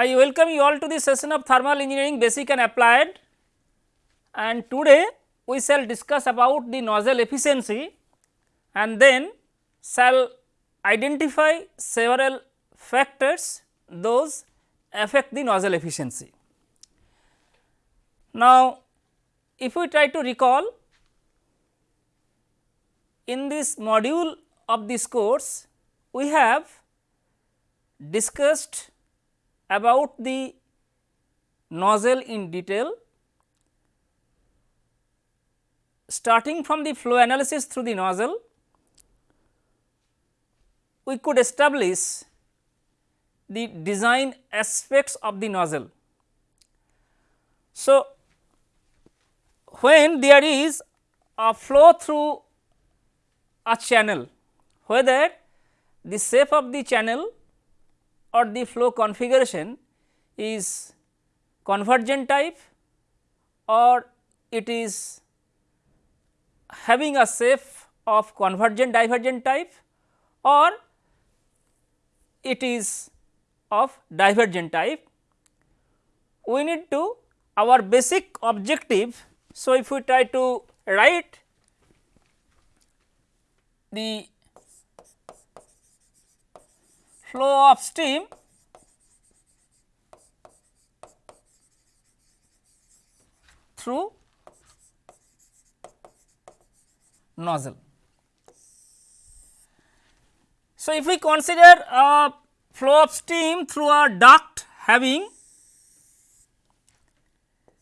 I welcome you all to the session of thermal engineering basic and applied and today we shall discuss about the nozzle efficiency and then shall identify several factors those affect the nozzle efficiency. Now, if we try to recall in this module of this course we have discussed about the nozzle in detail starting from the flow analysis through the nozzle we could establish the design aspects of the nozzle. So, when there is a flow through a channel whether the shape of the channel or the flow configuration is convergent type or it is having a shape of convergent divergent type or it is of divergent type. We need to our basic objective. So, if we try to write the flow of steam through nozzle. So, if we consider a flow of steam through a duct having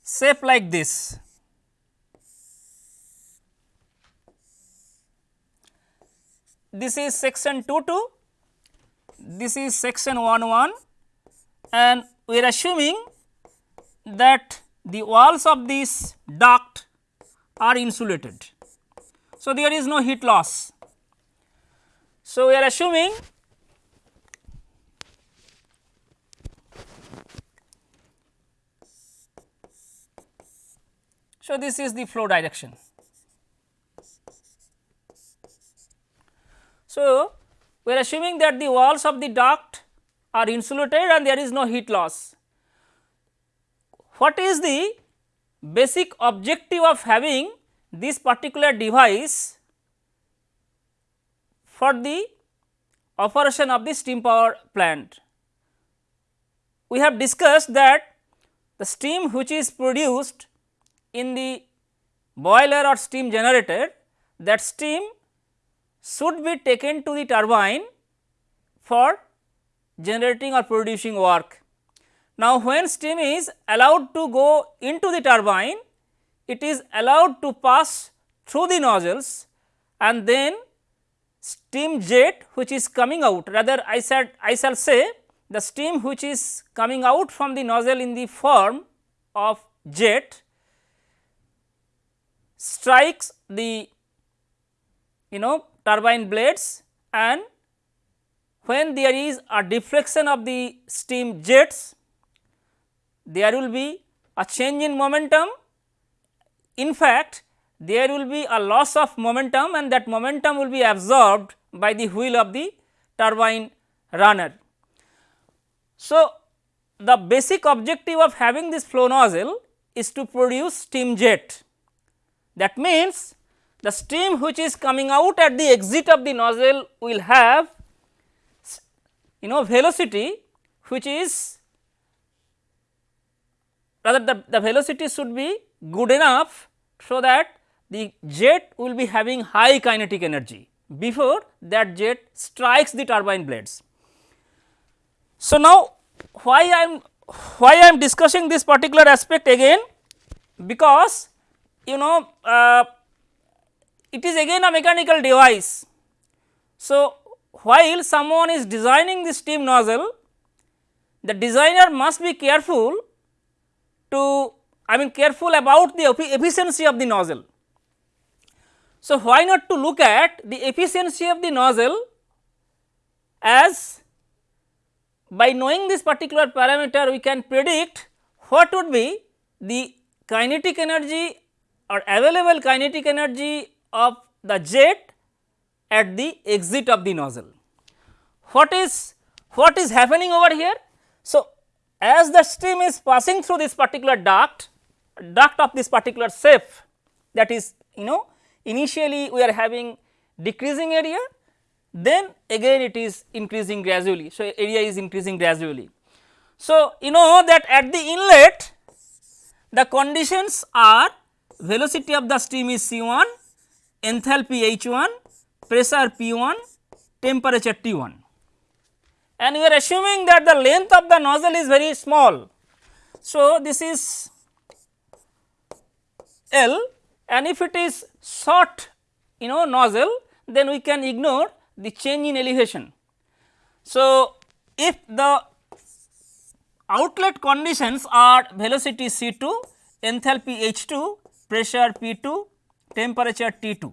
shape like this. This is section 2 2, this is section 1 1 and we are assuming that the walls of this duct are insulated. So, there is no heat loss. So, we are assuming So, this is the flow direction. So, we are assuming that the walls of the duct are insulated and there is no heat loss. What is the basic objective of having this particular device for the operation of the steam power plant? We have discussed that the steam which is produced in the boiler or steam generator that steam should be taken to the turbine for generating or producing work. Now, when steam is allowed to go into the turbine, it is allowed to pass through the nozzles and then steam jet which is coming out rather I said I shall say the steam which is coming out from the nozzle in the form of jet strikes the you know turbine blades and when there is a deflection of the steam jets there will be a change in momentum. In fact, there will be a loss of momentum and that momentum will be absorbed by the wheel of the turbine runner. So, the basic objective of having this flow nozzle is to produce steam jet that means, the steam which is coming out at the exit of the nozzle will have you know velocity which is rather the, the velocity should be good enough so that the jet will be having high kinetic energy before that jet strikes the turbine blades. So, now why I am why I am discussing this particular aspect again because you know uh, it is again a mechanical device. So, while someone is designing the steam nozzle, the designer must be careful to I mean careful about the efficiency of the nozzle. So, why not to look at the efficiency of the nozzle as by knowing this particular parameter we can predict what would be the kinetic energy or available kinetic energy of the jet at the exit of the nozzle. What is what is happening over here? So, as the stream is passing through this particular duct, duct of this particular shape that is you know initially we are having decreasing area then again it is increasing gradually. So, area is increasing gradually. So, you know that at the inlet the conditions are velocity of the stream is C 1, enthalpy H 1, pressure P 1, temperature T 1 and we are assuming that the length of the nozzle is very small. So, this is L and if it is short you know nozzle then we can ignore the change in elevation. So, if the outlet conditions are velocity C 2, enthalpy H 2, pressure P 2, temperature T 2,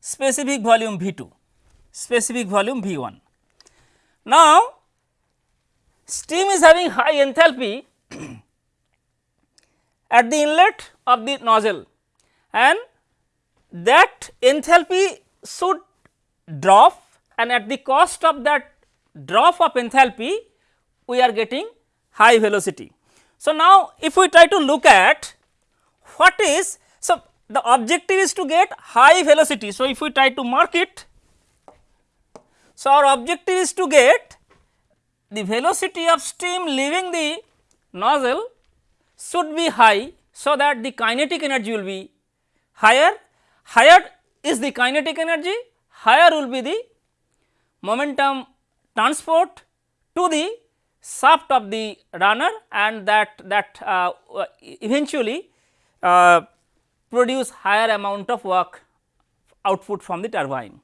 specific volume V 2, specific volume V 1. Now, steam is having high enthalpy at the inlet of the nozzle and that enthalpy should drop and at the cost of that drop of enthalpy we are getting high velocity. So, now if we try to look at what is so the objective is to get high velocity. So, if we try to mark it so, our objective is to get the velocity of steam leaving the nozzle should be high. So, that the kinetic energy will be higher, higher is the kinetic energy, higher will be the momentum transport to the shaft of the runner and that that uh, eventually uh, produce higher amount of work output from the turbine.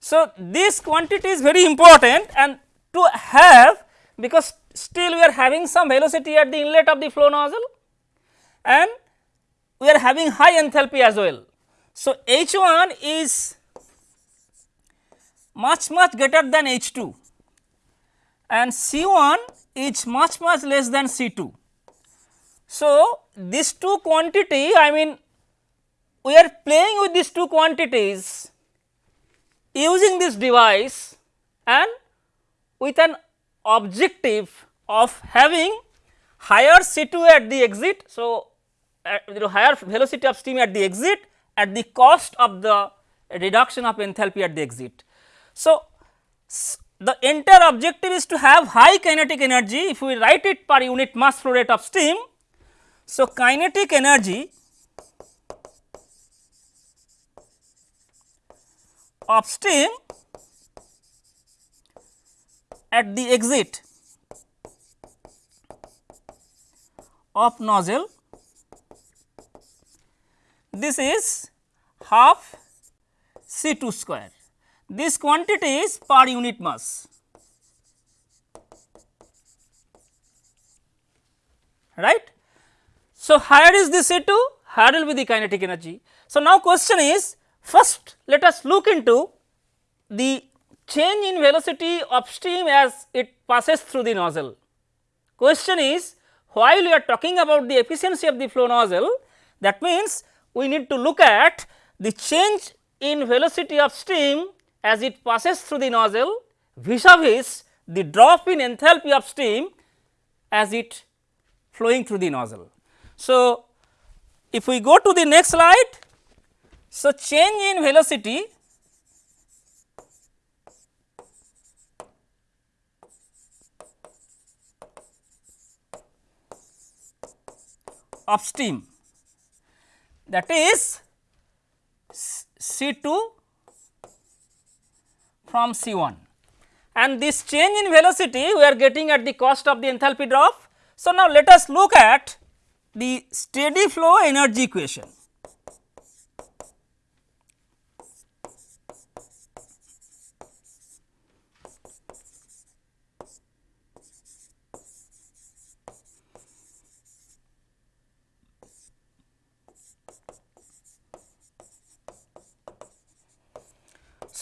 So, this quantity is very important and to have because still we are having some velocity at the inlet of the flow nozzle and we are having high enthalpy as well. So, H 1 is much much greater than H 2 and C 1 is much much less than C 2. So, these two quantity I mean we are playing with these two quantities using this device and with an objective of having higher C2 at the exit. So, uh, you know higher velocity of steam at the exit at the cost of the reduction of enthalpy at the exit. So, the entire objective is to have high kinetic energy if we write it per unit mass flow rate of steam. So, kinetic energy of steam at the exit of nozzle this is half C 2 square. This quantity is per unit mass right. So, higher is the C 2 higher will be the kinetic energy. So, now question is First let us look into the change in velocity of steam as it passes through the nozzle. Question is while we are talking about the efficiency of the flow nozzle that means we need to look at the change in velocity of steam as it passes through the nozzle vis-a-vis the drop in enthalpy of steam as it flowing through the nozzle. So, if we go to the next slide so, change in velocity of steam that is C 2 from C 1 and this change in velocity we are getting at the cost of the enthalpy drop. So, now let us look at the steady flow energy equation.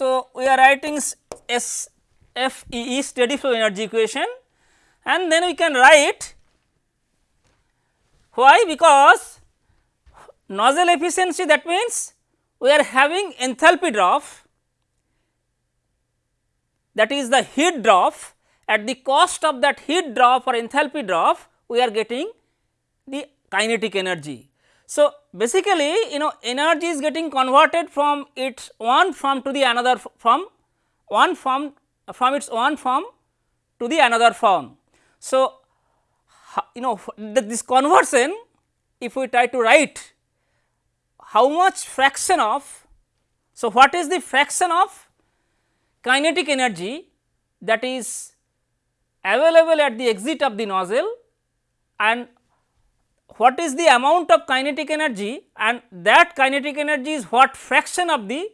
So, we are writing S F E E steady flow energy equation. And then we can write why? Because nozzle efficiency that means we are having enthalpy drop. That is the heat drop. At the cost of that heat drop or enthalpy drop we are getting the kinetic energy. So, basically you know energy is getting converted from its one form to the another from one form from its one form to the another form. So, you know this conversion if we try to write how much fraction of so what is the fraction of kinetic energy that is available at the exit of the nozzle and what is the amount of kinetic energy and that kinetic energy is what fraction of the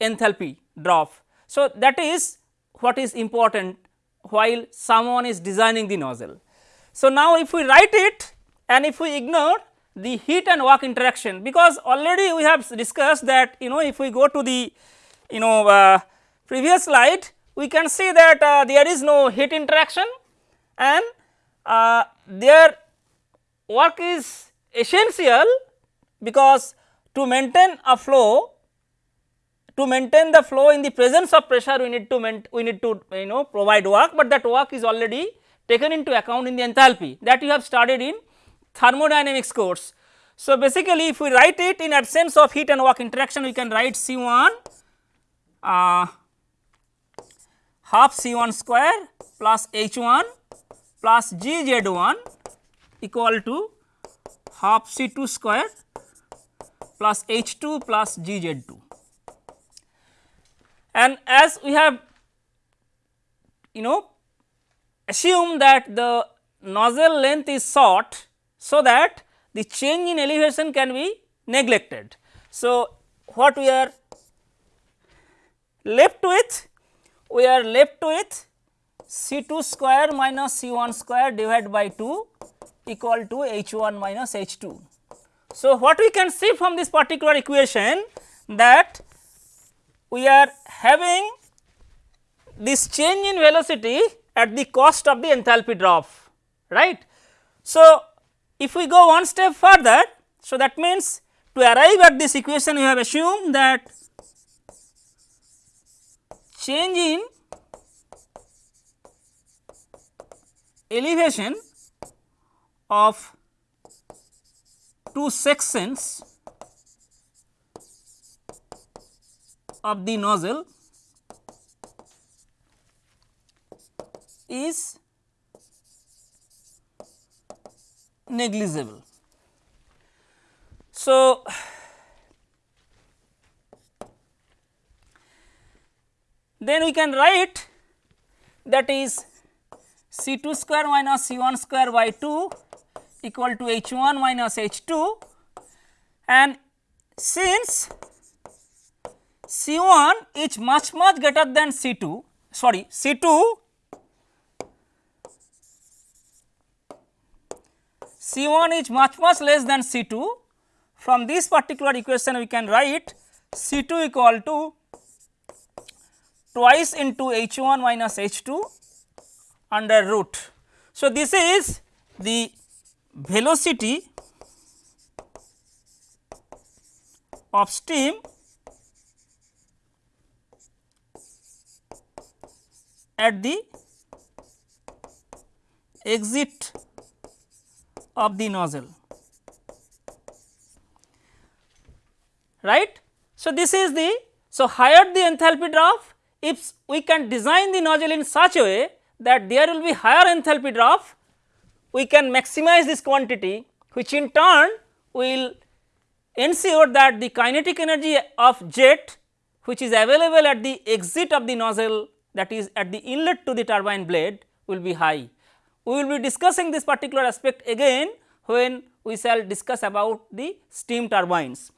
enthalpy drop. So, that is what is important while someone is designing the nozzle. So, now if we write it and if we ignore the heat and work interaction because already we have discussed that you know if we go to the you know uh, previous slide we can see that uh, there is no heat interaction and uh, their work is essential because to maintain a flow to maintain the flow in the presence of pressure we need to we need to you know provide work, but that work is already taken into account in the enthalpy that you have studied in thermodynamics course. So, basically if we write it in absence of heat and work interaction we can write C 1 uh, half C 1 square plus H 1 plus G Z 1 equal to half C 2 square plus H 2 plus G Z 2. And as we have you know assume that the nozzle length is short, so that the change in elevation can be neglected. So, what we are left with we are left with C 2 square minus C 1 square divided by 2 equal to H 1 minus H 2. So, what we can see from this particular equation that we are having this change in velocity at the cost of the enthalpy drop right. So, if we go one step further, so that means to arrive at this equation we have assumed that change in elevation of two sections of the nozzle is negligible. So, then we can write that is C 2 square minus C 1 square by 2 equal to H 1 minus H 2 and since C 1 is much much greater than C 2 sorry C 2 C 1 is much much less than C 2 from this particular equation we can write C 2 equal to twice into H 1 minus H 2 under root. So, this is the velocity of steam at the exit of the nozzle right. So, this is the so higher the enthalpy drop if we can design the nozzle in such a way that there will be higher enthalpy drop we can maximize this quantity which in turn will ensure that the kinetic energy of jet which is available at the exit of the nozzle that is at the inlet to the turbine blade will be high. We will be discussing this particular aspect again when we shall discuss about the steam turbines.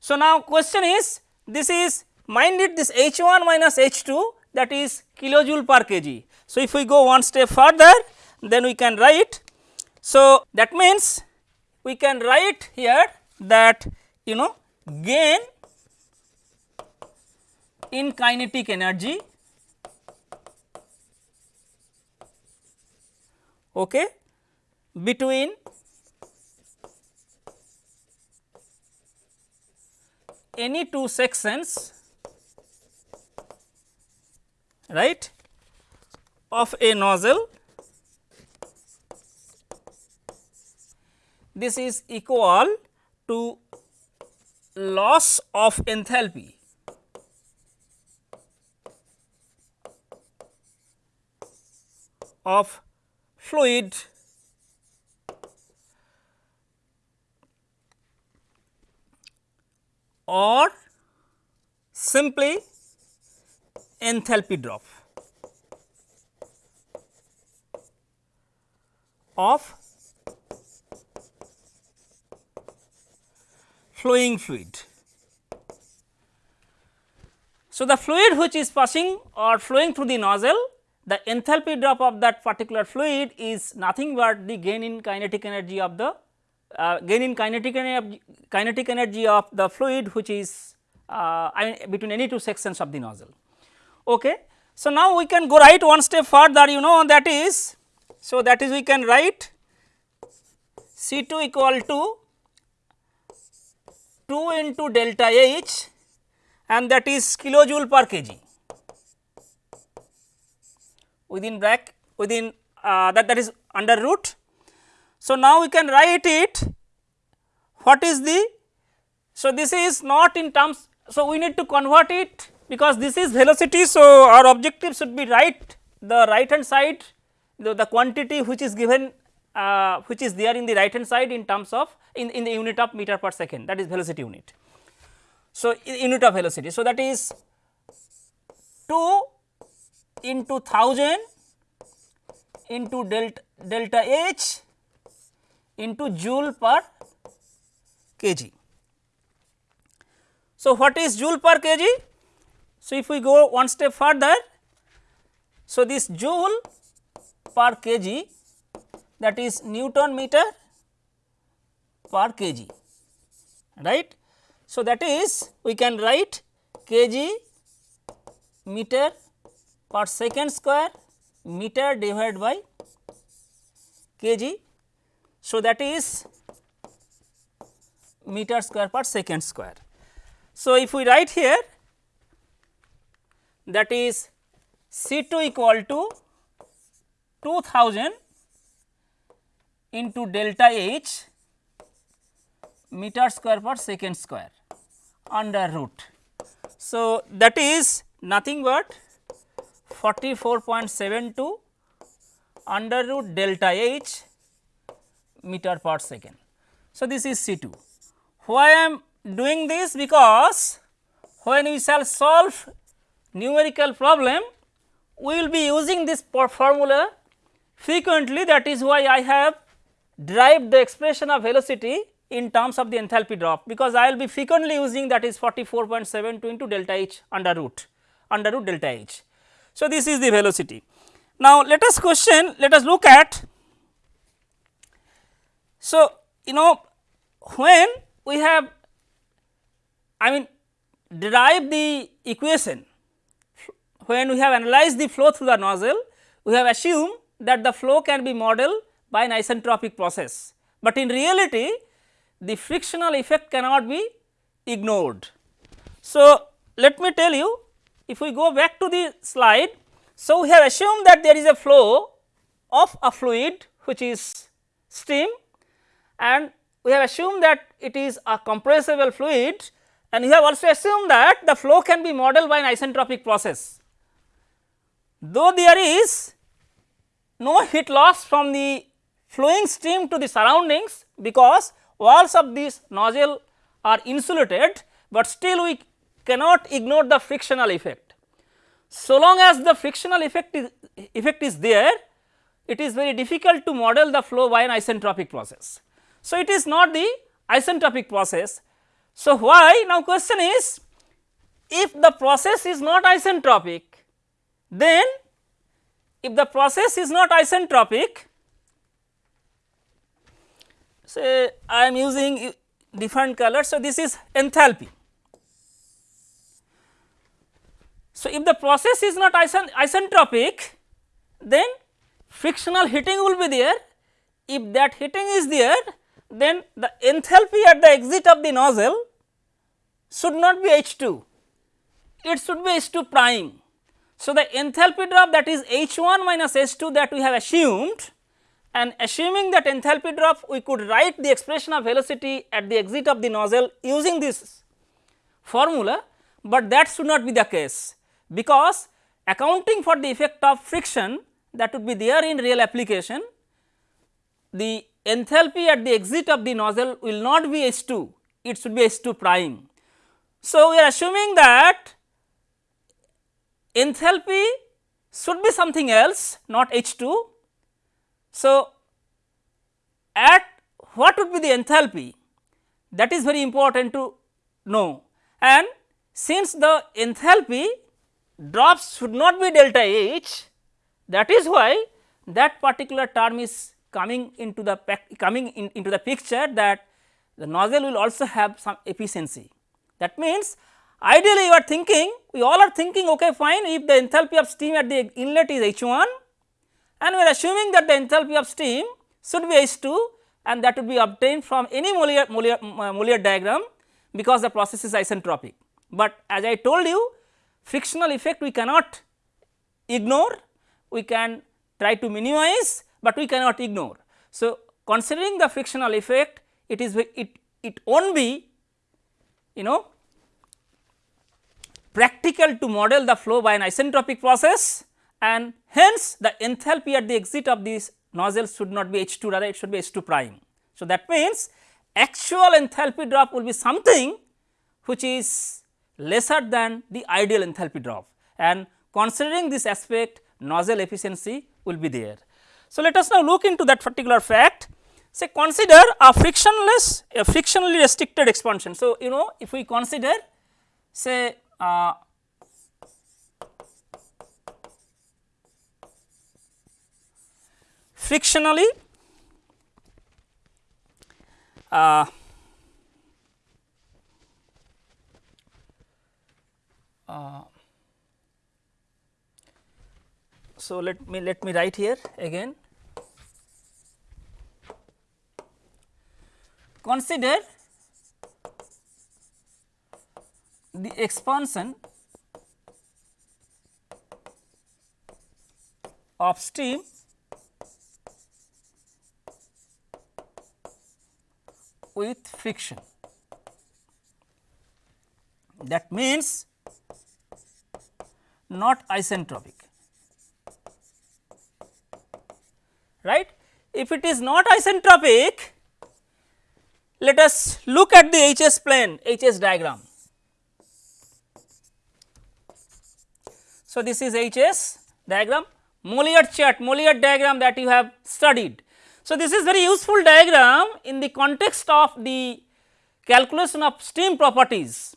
So, now question is this is mind it this H 1 minus H 2 that is kilojoule per kg. So, if we go one step further then we can write. So, that means we can write here that you know gain in kinetic energy okay, between any two sections right of a nozzle this is equal to loss of enthalpy. Of fluid or simply enthalpy drop. Of flowing fluid. So, the fluid which is passing or flowing through the nozzle the enthalpy drop of that particular fluid is nothing but the gain in kinetic energy of the uh, gain in kinetic energy, kinetic energy of the fluid which is uh, between any two sections of the nozzle. Okay. So, now we can go right one step further you know that is so that is we can write C 2 equal to 2 into delta H and that is kilojoule per kg within bracket within uh, that that is under root. So, now we can write it what is the so this is not in terms so we need to convert it because this is velocity so our objective should be write the right hand side the, the quantity which is given uh, which is there in the right hand side in terms of in, in the unit of meter per second that is velocity unit. So, unit of velocity so that is 2 into 1000 into delta, delta H into joule per kg. So, what is joule per kg? So, if we go one step further, so this joule per kg that is Newton meter per kg right. So, that is we can write kg meter per second square meter divided by kg. So, that is meter square per second square. So, if we write here that is C 2 equal to 2000 into delta H meter square per second square under root. So, that is nothing but 44.72 under root delta H meter per second. So, this is C 2. Why I am doing this? Because when we shall solve numerical problem, we will be using this formula frequently that is why I have derived the expression of velocity in terms of the enthalpy drop because I will be frequently using that is 44.72 into delta H under root under root delta H. So, this is the velocity. Now, let us question let us look at so you know when we have I mean derive the equation when we have analyzed the flow through the nozzle we have assumed that the flow can be modeled by an isentropic process, but in reality the frictional effect cannot be ignored. So, let me tell you if we go back to the slide, so we have assumed that there is a flow of a fluid which is steam and we have assumed that it is a compressible fluid and we have also assumed that the flow can be modeled by an isentropic process. Though there is no heat loss from the flowing stream to the surroundings because walls of this nozzle are insulated, but still we cannot ignore the frictional effect. So long as the frictional effect is, effect is there, it is very difficult to model the flow by an isentropic process. So, it is not the isentropic process. So, why now question is if the process is not isentropic then if the process is not isentropic say I am using different colors. So, this is enthalpy So, if the process is not isentropic then frictional heating will be there. If that heating is there then the enthalpy at the exit of the nozzle should not be H 2, it should be H 2 prime. So, the enthalpy drop that is H 1 minus H 2 that we have assumed and assuming that enthalpy drop we could write the expression of velocity at the exit of the nozzle using this formula, but that should not be the case because accounting for the effect of friction that would be there in real application, the enthalpy at the exit of the nozzle will not be H 2, it should be H 2 prime. So, we are assuming that enthalpy should be something else not H 2 so, at what would be the enthalpy that is very important to know and since the enthalpy drops should not be delta H that is why that particular term is coming into the coming in, into the picture that the nozzle will also have some efficiency. That means, ideally you are thinking we all are thinking okay fine if the enthalpy of steam at the inlet is H 1 and we are assuming that the enthalpy of steam should be H 2 and that would be obtained from any Mollier, uh, diagram because the process is isentropic. But as I told you frictional effect we cannot ignore, we can try to minimize, but we cannot ignore. So, considering the frictional effect it is it, it not be you know practical to model the flow by an isentropic process and hence the enthalpy at the exit of this nozzle should not be H 2 rather it should be H 2 prime. So, that means actual enthalpy drop will be something which is lesser than the ideal enthalpy drop and considering this aspect nozzle efficiency will be there. So, let us now look into that particular fact say consider a frictionless a frictionally restricted expansion. So, you know if we consider say uh, frictionally uh, uh, so let me let me write here again. Consider the expansion of steam with friction. That means not isentropic right. If it is not isentropic let us look at the HS plane HS diagram. So, this is HS diagram Mollier chart Mollier diagram that you have studied so, this is very useful diagram in the context of the calculation of steam properties,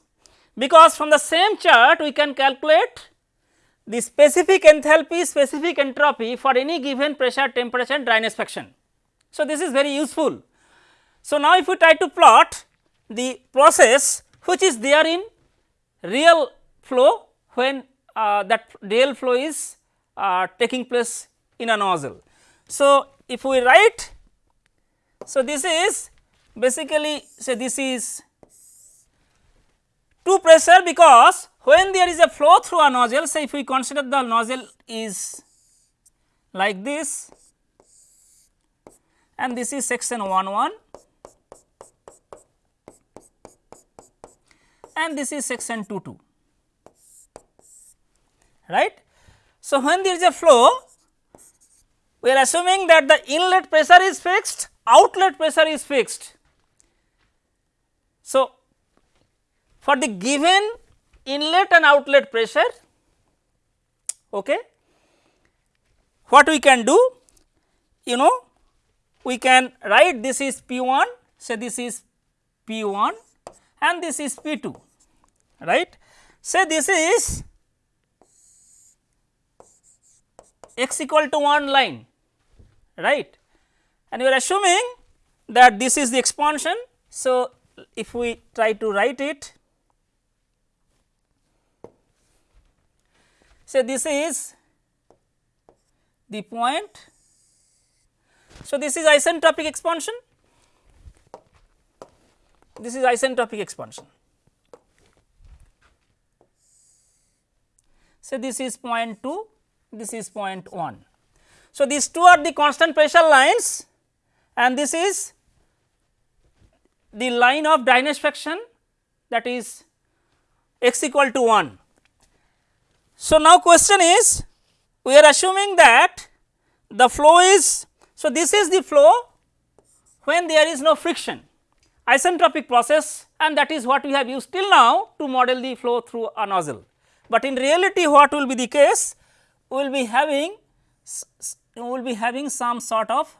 because from the same chart we can calculate the specific enthalpy, specific entropy for any given pressure, temperature and dryness fraction. So, this is very useful. So, now if we try to plot the process which is there in real flow when uh, that real flow is uh, taking place in a nozzle. So, if we write so this is basically say this is two pressure because when there is a flow through a nozzle say if we consider the nozzle is like this and this is section 1 1 and this is section 2 2 right. So, when there is a flow we are assuming that the inlet pressure is fixed, outlet pressure is fixed. So, for the given inlet and outlet pressure, okay, what we can do? You know, we can write this is P 1, say this is P 1 and this is P 2, right. Say this is x equal to 1 line right and we are assuming that this is the expansion. So, if we try to write it say this is the point. So, this is isentropic expansion this is isentropic expansion. So, this is 0.2, this is 0.1. So, these two are the constant pressure lines and this is the line of dissection that is x equal to 1. So, now question is we are assuming that the flow is so this is the flow when there is no friction isentropic process and that is what we have used till now to model the flow through a nozzle. But in reality what will be the case we will be having we will be having some sort of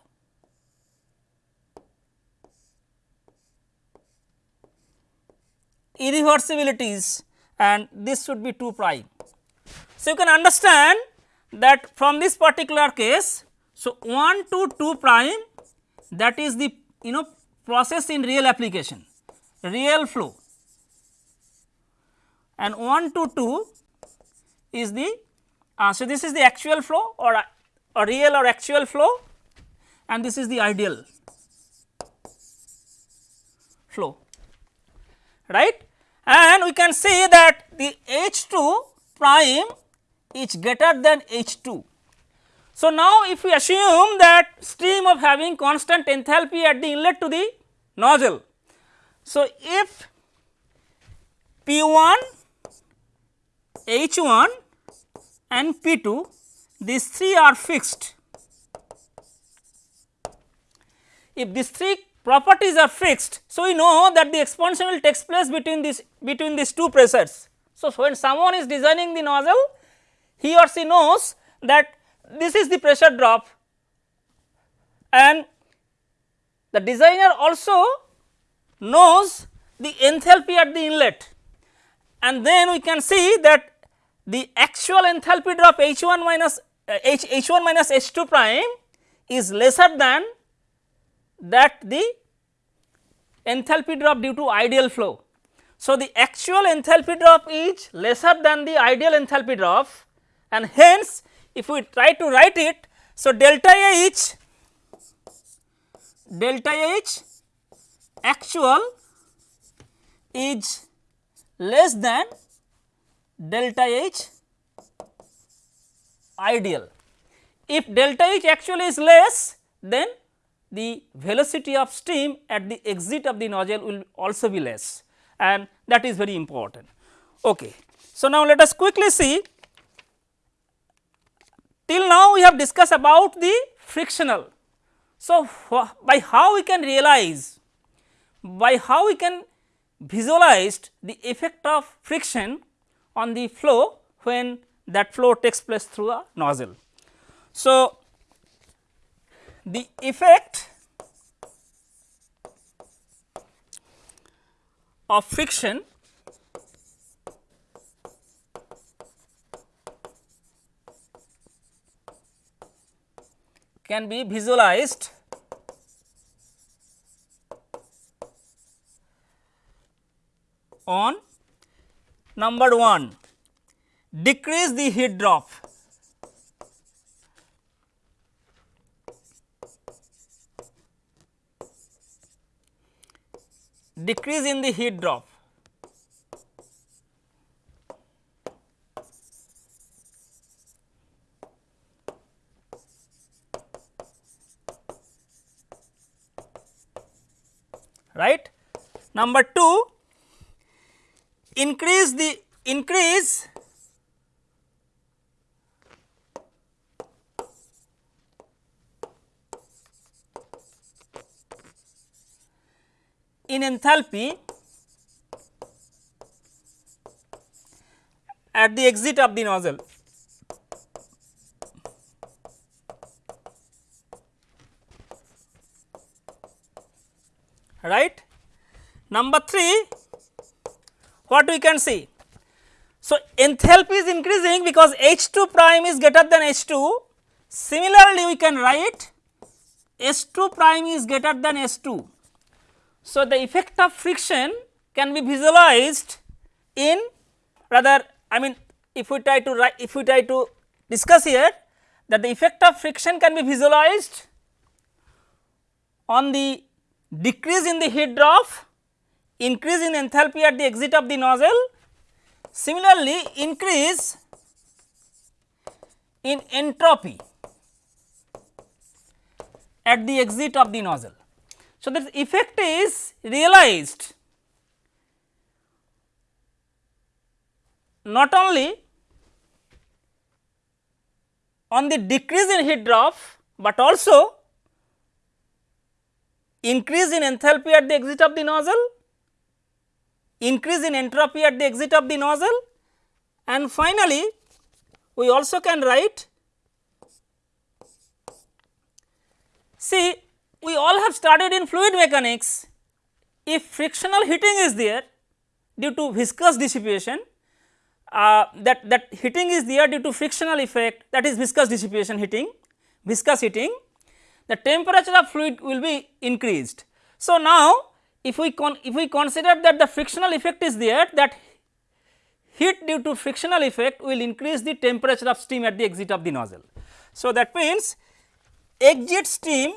irreversibilities and this should be 2 prime. So, you can understand that from this particular case, so 1 to 2 prime that is the you know process in real application, real flow and 1 to 2 is the uh, so this is the actual flow or a real or actual flow and this is the ideal flow right and we can see that the H 2 prime is greater than H 2. So, now if we assume that stream of having constant enthalpy at the inlet to the nozzle. So, if P 1 H 1 and P 2 these three are fixed. If these three properties are fixed. So, we know that the expansion will takes place between this between these two pressures. So, when someone is designing the nozzle he or she knows that this is the pressure drop and the designer also knows the enthalpy at the inlet and then we can see that the actual enthalpy drop H 1 minus Uh, H H 1 minus H 2 prime is lesser than that the enthalpy drop due to ideal flow. So, the actual enthalpy drop is lesser than the ideal enthalpy drop and hence if we try to write it. So, delta H delta H actual is less than delta H ideal. If delta H actually is less then the velocity of steam at the exit of the nozzle will also be less and that is very important. Okay. So, now let us quickly see till now we have discussed about the frictional. So, by how we can realize by how we can visualize the effect of friction on the flow when that flow takes place through a nozzle. So, the effect of friction can be visualized on number 1 decrease the heat drop decrease in the heat drop. right. Number 2 increase the increase in enthalpy at the exit of the nozzle. right. Number 3 what we can see. So, enthalpy is increasing because H 2 prime is greater than H 2. Similarly, we can write S 2 prime is greater than S 2 so, the effect of friction can be visualized in rather I mean if we try to write if we try to discuss here that the effect of friction can be visualized on the decrease in the heat drop, increase in enthalpy at the exit of the nozzle, similarly increase in entropy at the exit of the nozzle. So, this effect is realized. Not only on the decrease in heat drop, but also increase in enthalpy at the exit of the nozzle, increase in entropy at the exit of the nozzle and finally, we also can write see we all have studied in fluid mechanics if frictional heating is there due to viscous dissipation uh, that that heating is there due to frictional effect that is viscous dissipation heating viscous heating the temperature of fluid will be increased. So, now if we if we consider that the frictional effect is there that heat due to frictional effect will increase the temperature of steam at the exit of the nozzle. So, that means exit steam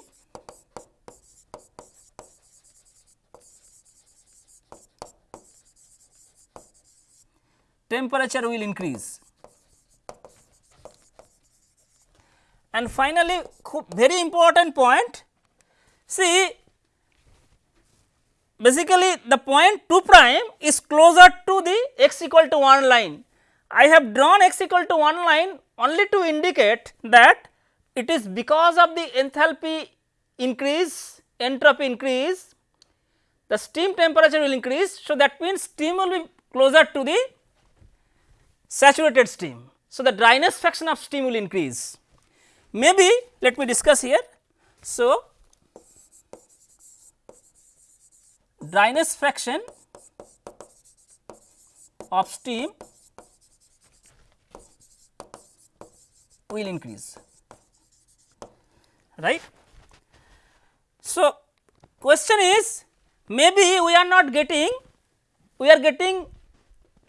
temperature will increase. And finally, very important point see basically the point 2 prime is closer to the x equal to 1 line. I have drawn x equal to 1 line only to indicate that it is because of the enthalpy increase, entropy increase, the steam temperature will increase. So, that means steam will be closer to the saturated steam. So, the dryness fraction of steam will increase. Maybe let me discuss here. So, dryness fraction of steam will increase right. So, question is maybe we are not getting we are getting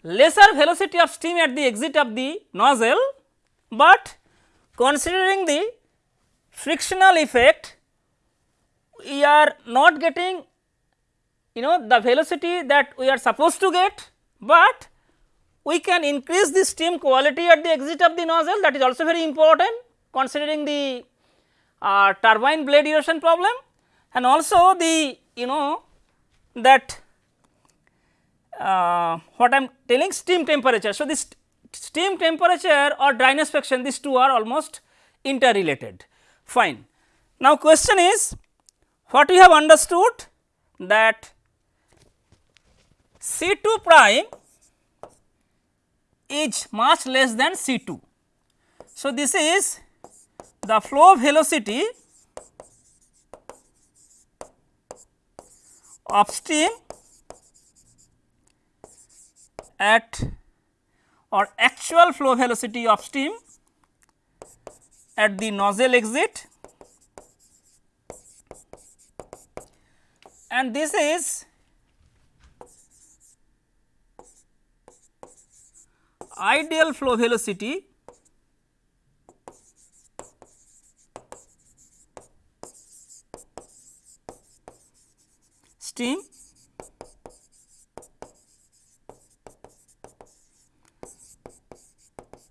lesser velocity of steam at the exit of the nozzle, but considering the frictional effect we are not getting you know the velocity that we are supposed to get, but we can increase the steam quality at the exit of the nozzle. That is also very important considering the uh, turbine blade erosion problem. And also the you know that uh, what I am telling steam temperature. So, this steam temperature or dryness fraction these two are almost interrelated fine. Now, question is what we have understood that C 2 prime is much less than C 2. So, this is the flow velocity of steam at or actual flow velocity of steam at the nozzle exit. And this is ideal flow velocity steam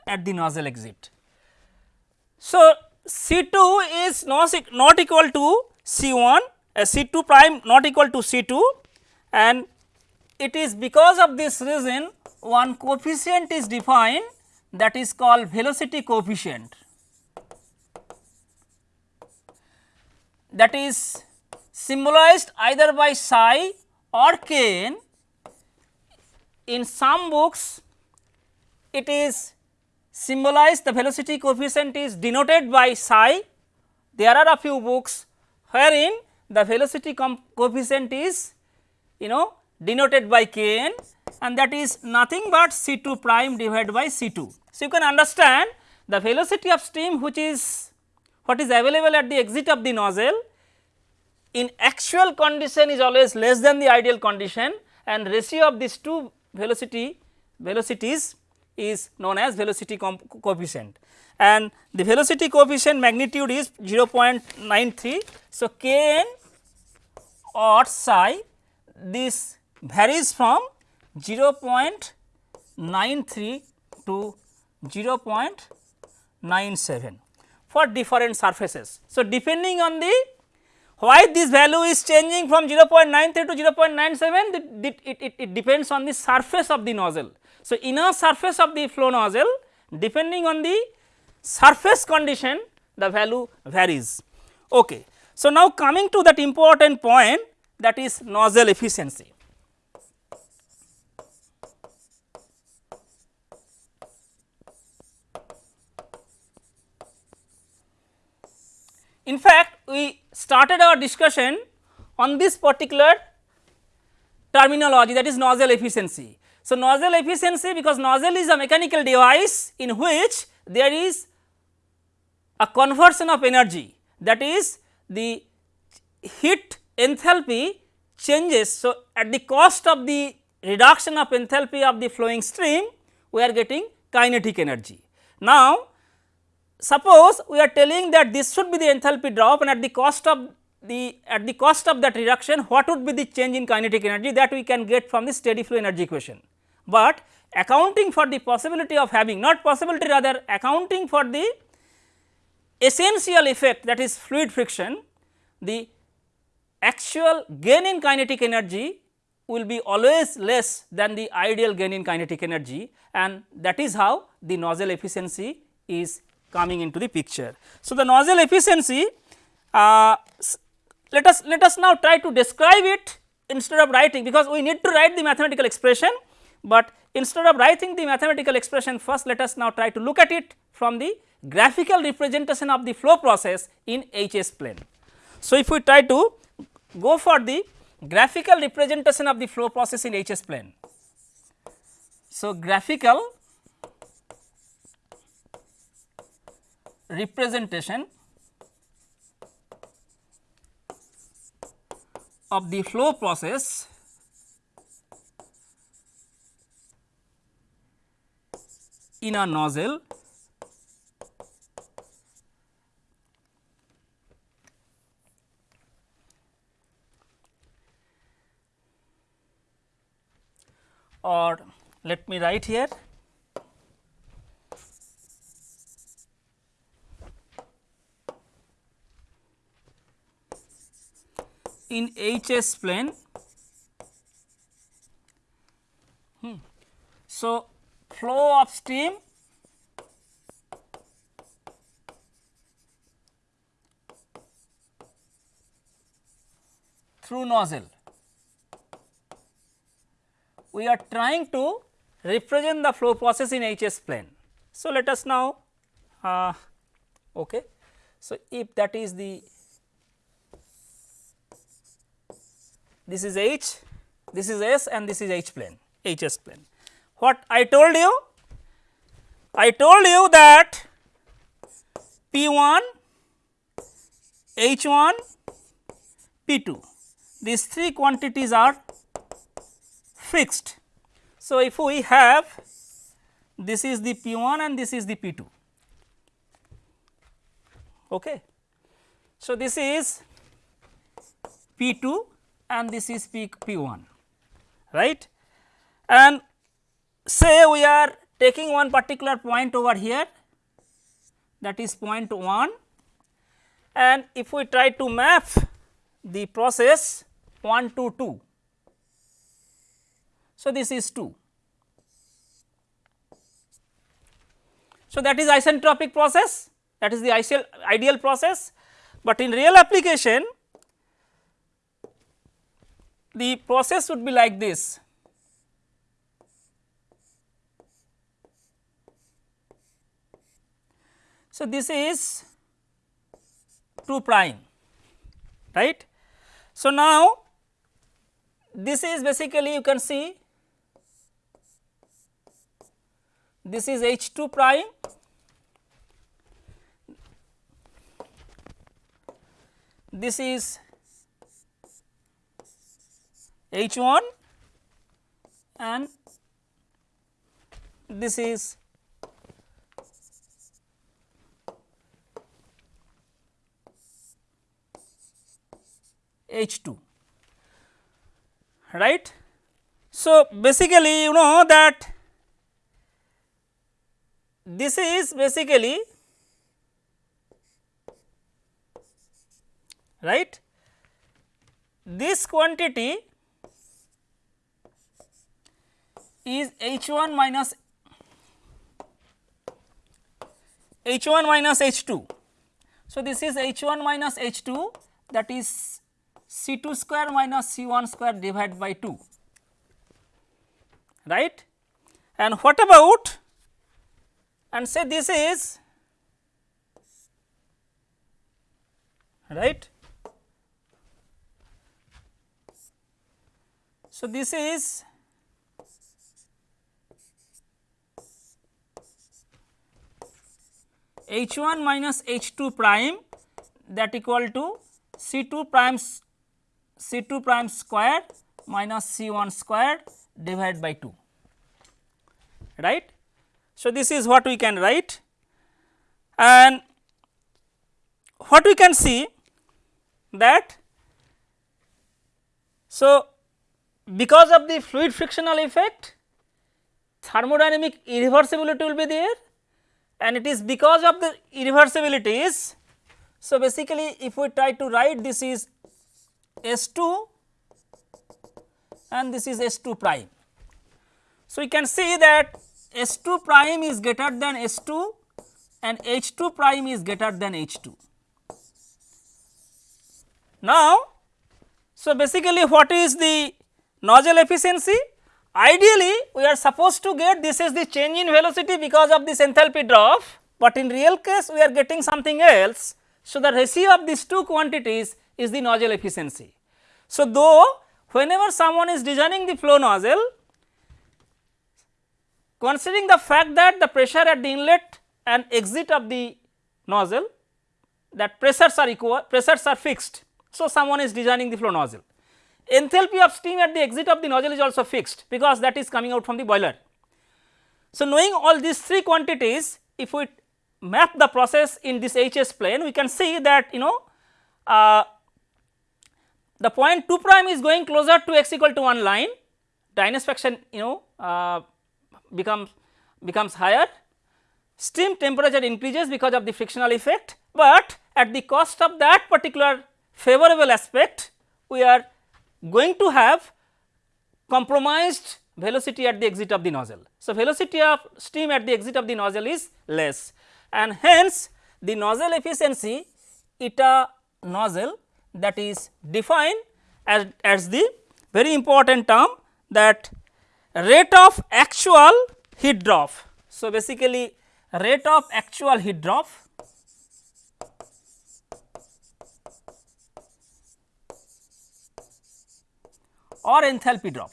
at the nozzle exit. So, C 2 is not, equal to C 1 uh, C 2 prime not equal to C 2 and it is because of this reason one coefficient is defined that is called velocity coefficient that is symbolized either by psi or kn. In some books it is symbolized the velocity coefficient is denoted by psi. There are a few books wherein the velocity coefficient is you know denoted by kn and that is nothing but C 2 prime divided by C 2. So, you can understand the velocity of steam which is what is available at the exit of the nozzle in actual condition is always less than the ideal condition and ratio of these two velocity velocities is known as velocity coefficient and the velocity coefficient magnitude is 0.93. So, k n or psi this varies from 0.93 to 0.93 0.97 for different surfaces. So, depending on the why this value is changing from 0.93 to 0.97 it, it, it, it depends on the surface of the nozzle. So, inner surface of the flow nozzle depending on the surface condition the value varies. Okay. So, now coming to that important point that is nozzle efficiency. In fact, we started our discussion on this particular terminology that is nozzle efficiency. So, nozzle efficiency because nozzle is a mechanical device in which there is a conversion of energy that is the heat enthalpy changes. So, at the cost of the reduction of enthalpy of the flowing stream we are getting kinetic energy. Now, suppose we are telling that this should be the enthalpy drop and at the cost of the at the cost of that reduction what would be the change in kinetic energy that we can get from the steady flow energy equation. But accounting for the possibility of having not possibility rather accounting for the essential effect that is fluid friction the actual gain in kinetic energy will be always less than the ideal gain in kinetic energy and that is how the nozzle efficiency is coming into the picture. So, the nozzle efficiency uh, let us let us now try to describe it instead of writing because we need to write the mathematical expression, but instead of writing the mathematical expression first let us now try to look at it from the graphical representation of the flow process in HS plane. So, if we try to go for the graphical representation of the flow process in HS plane. So, graphical representation of the flow process in a nozzle or let me write here in HS plane. Hmm. So, flow of steam through nozzle. We are trying to represent the flow process in HS plane. So, let us now uh, okay. So, if that is the this is H, this is S and this is H plane, HS plane. What I told you? I told you that P 1, H 1, P 2, these three quantities are fixed. So, if we have this is the P 1 and this is the P 2. Okay. So, this is P 2 and this is P, P1 right and say we are taking one particular point over here that is point 1 and if we try to map the process 1 to 2. So, this is 2. So, that is isentropic process that is the ideal, ideal process, but in real application the process would be like this. So, this is 2 prime right. So, now this is basically you can see this is H 2 prime this is H 1 and this is H 2 right. So, basically you know that this is basically right this quantity is H 1 minus H 1 minus H 2. So, this is H 1 minus H 2 that is C 2 square minus C 1 square divided by 2 right and what about and say this is right. So, this is H 1 minus H 2 prime that equal to C 2 prime C 2 prime square minus C 1 square divided by 2 right. So, this is what we can write and what we can see that so because of the fluid frictional effect thermodynamic irreversibility will be there and it is because of the irreversibilities. So, basically if we try to write this is S 2 and this is S 2 prime. So, we can see that S 2 prime is greater than S 2 and H 2 prime is greater than H 2. Now, so basically what is the nozzle efficiency? Ideally, we are supposed to get this is the change in velocity because of this enthalpy drop, but in real case we are getting something else. So, the ratio of these two quantities is the nozzle efficiency. So, though whenever someone is designing the flow nozzle, considering the fact that the pressure at the inlet and exit of the nozzle that pressures are equal, pressures are fixed. So, someone is designing the flow nozzle. Enthalpy of steam at the exit of the nozzle is also fixed because that is coming out from the boiler. So, knowing all these three quantities if we map the process in this HS plane we can see that you know uh, the point 2 prime is going closer to x equal to 1 line. Dryness fraction you know uh, becomes becomes higher. Steam temperature increases because of the frictional effect, but at the cost of that particular favorable aspect we are going to have compromised velocity at the exit of the nozzle. So, velocity of steam at the exit of the nozzle is less. And hence the nozzle efficiency eta nozzle that is defined as, as the very important term that rate of actual heat drop. So, basically rate of actual heat drop or enthalpy drop.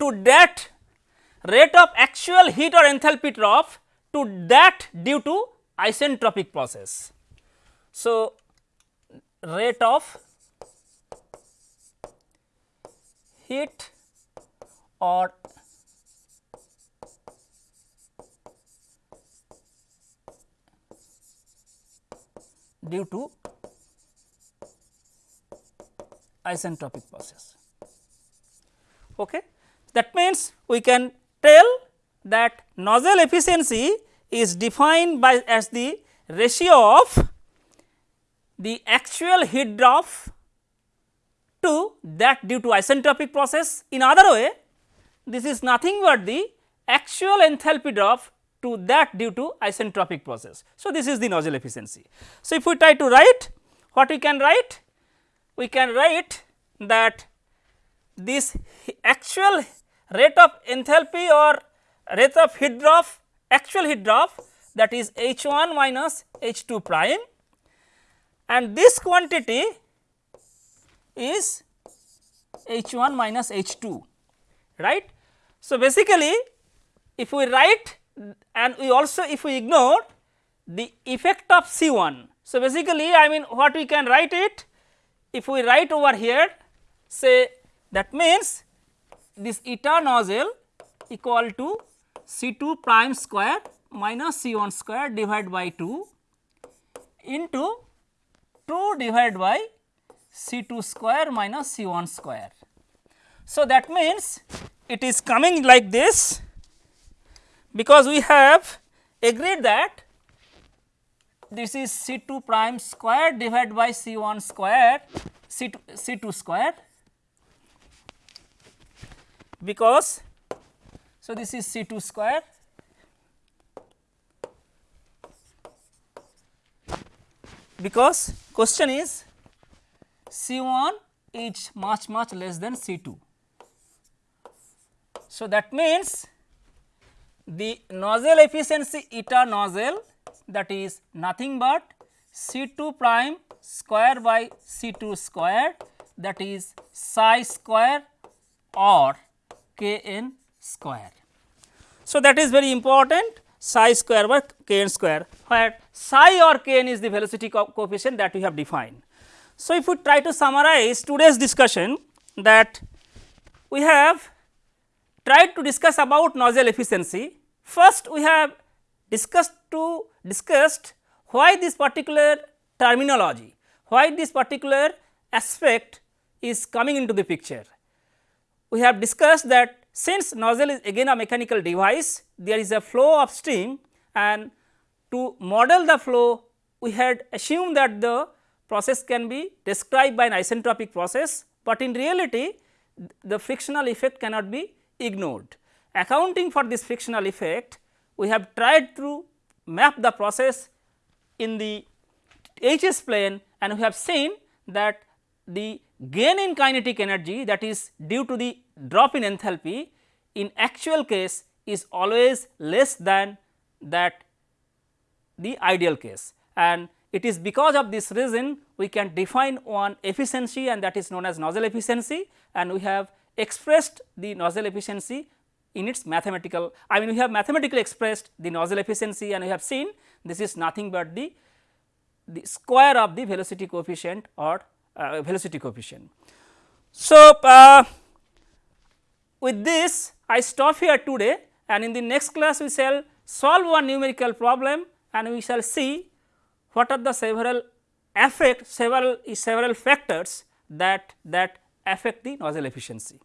To that rate of actual heat or enthalpy drop to that due to isentropic process. So, rate of heat or due to isentropic process. Okay. That means, we can tell that nozzle efficiency is defined by as the ratio of the actual heat drop to that due to isentropic process. In other way, this is nothing but the actual enthalpy drop to that due to isentropic process. So, this is the nozzle efficiency. So, if we try to write what we can write? We can write that this actual rate of enthalpy or rate of heat drop actual heat drop that is H 1 minus H 2 prime and this quantity is H 1 minus H 2 right. So, basically if we write and we also if we ignore the effect of C 1. So, basically I mean what we can write it if we write over here say that means this eta nozzle equal to C 2 prime square minus C 1 square divided by 2 into 2 divided by C 2 square minus C 1 square. So, that means it is coming like this because we have agreed that this is C 2 prime square divided by C 1 square C 2, C 2 square because so this is C 2 square because question is C 1 is much much less than C 2. So, that means the nozzle efficiency eta nozzle that is nothing but C 2 prime square by C 2 square that is psi square or k n square. So, that is very important psi square by k n square where psi or k n is the velocity co coefficient that we have defined. So, if we try to summarize today's discussion that we have tried to discuss about nozzle efficiency. First we have discussed to discussed why this particular terminology, why this particular aspect is coming into the picture. We have discussed that since nozzle is again a mechanical device, there is a flow of steam and to model the flow we had assumed that the process can be described by an isentropic process, but in reality the frictional effect cannot be ignored. Accounting for this frictional effect, we have tried to map the process in the HS plane and we have seen that the gain in kinetic energy that is due to the drop in enthalpy in actual case is always less than that the ideal case and it is because of this reason we can define one efficiency and that is known as nozzle efficiency and we have expressed the nozzle efficiency in its mathematical I mean we have mathematically expressed the nozzle efficiency and we have seen this is nothing but the the square of the velocity coefficient or uh, velocity coefficient. So, uh, with this I stop here today and in the next class we shall solve one numerical problem and we shall see what are the several affect several several factors that that affect the nozzle efficiency.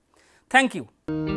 Thank you.